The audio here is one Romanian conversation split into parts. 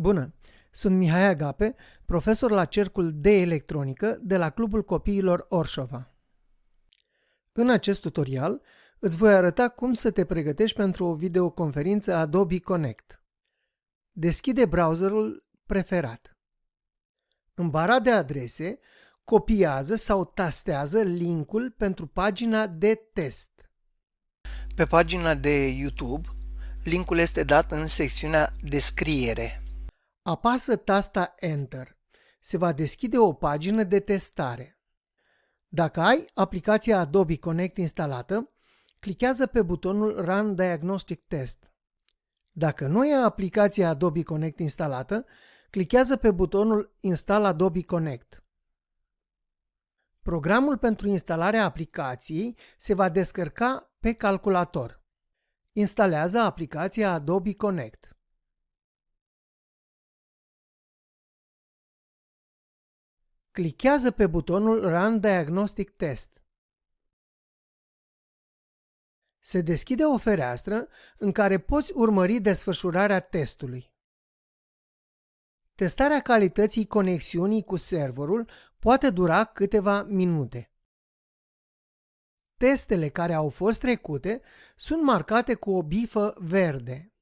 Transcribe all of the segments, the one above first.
Bună! Sunt Mihai Agape, profesor la Cercul de Electronică de la Clubul Copiilor Orșova. În acest tutorial îți voi arăta cum să te pregătești pentru o videoconferință Adobe Connect. Deschide browserul preferat. În bara de adrese, copiază sau tastează linkul pentru pagina de test. Pe pagina de YouTube, linkul este dat în secțiunea Descriere. Apasă tasta Enter. Se va deschide o pagină de testare. Dacă ai aplicația Adobe Connect instalată, clichează pe butonul Run Diagnostic Test. Dacă nu ai aplicația Adobe Connect instalată, clichează pe butonul Install Adobe Connect. Programul pentru instalarea aplicației se va descărca pe calculator. Instalează aplicația Adobe Connect. Clichează pe butonul Run Diagnostic Test. Se deschide o fereastră în care poți urmări desfășurarea testului. Testarea calității conexiunii cu serverul poate dura câteva minute. Testele care au fost trecute sunt marcate cu o bifă verde.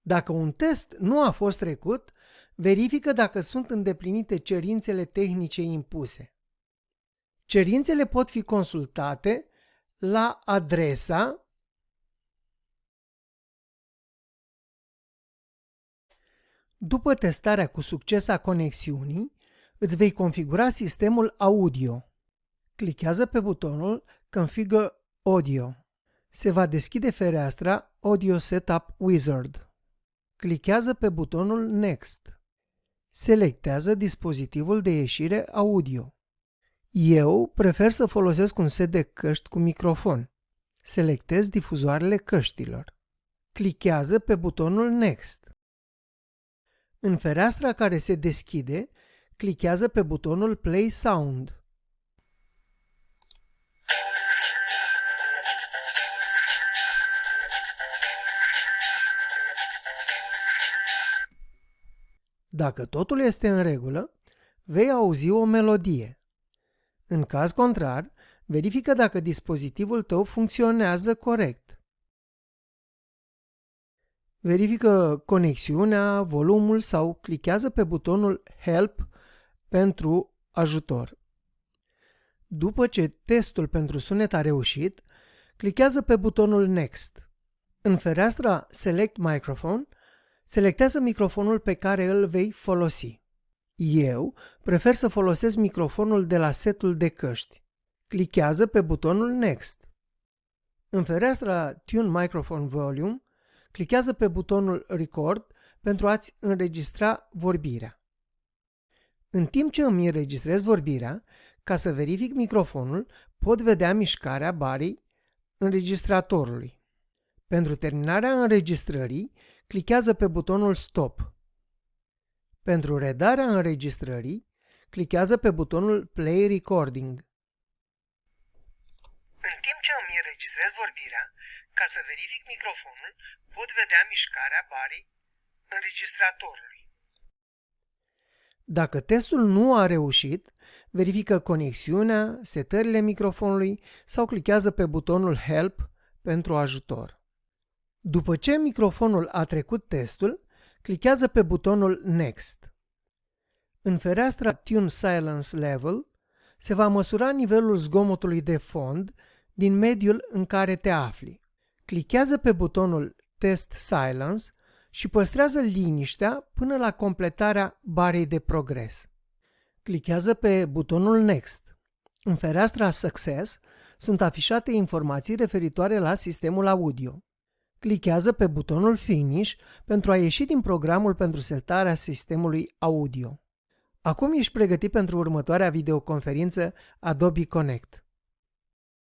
Dacă un test nu a fost trecut, verifică dacă sunt îndeplinite cerințele tehnice impuse. Cerințele pot fi consultate la adresa După testarea cu succes a conexiunii, îți vei configura sistemul audio. Clichează pe butonul Configure Audio. Se va deschide fereastra Audio Setup Wizard. Clichează pe butonul Next. Selectează dispozitivul de ieșire audio. Eu prefer să folosesc un set de căști cu microfon. Selectez difuzoarele căștilor. Clichează pe butonul Next. În fereastra care se deschide, clichează pe butonul Play Sound. Dacă totul este în regulă, vei auzi o melodie. În caz contrar, verifică dacă dispozitivul tău funcționează corect. Verifică conexiunea, volumul sau clichează pe butonul Help pentru ajutor. După ce testul pentru sunet a reușit, clichează pe butonul Next. În fereastra Select Microphone, Selectează microfonul pe care îl vei folosi. Eu prefer să folosesc microfonul de la setul de căști. Clichează pe butonul Next. În fereastra Tune Microphone Volume, clichează pe butonul Record pentru a-ți înregistra vorbirea. În timp ce îmi înregistrez vorbirea, ca să verific microfonul, pot vedea mișcarea barii înregistratorului. Pentru terminarea înregistrării, clichează pe butonul Stop. Pentru redarea înregistrării, clichează pe butonul Play Recording. În timp ce îmi înregistrez vorbirea, ca să verific microfonul, pot vedea mișcarea barii înregistratorului. Dacă testul nu a reușit, verifică conexiunea, setările microfonului sau clichează pe butonul Help pentru ajutor. După ce microfonul a trecut testul, clichează pe butonul Next. În fereastra Tune Silence Level se va măsura nivelul zgomotului de fond din mediul în care te afli. Clichează pe butonul Test Silence și păstrează liniștea până la completarea barei de progres. Clichează pe butonul Next. În fereastra Success sunt afișate informații referitoare la sistemul audio. Clichează pe butonul Finish pentru a ieși din programul pentru setarea sistemului audio. Acum ești pregătit pentru următoarea videoconferință Adobe Connect.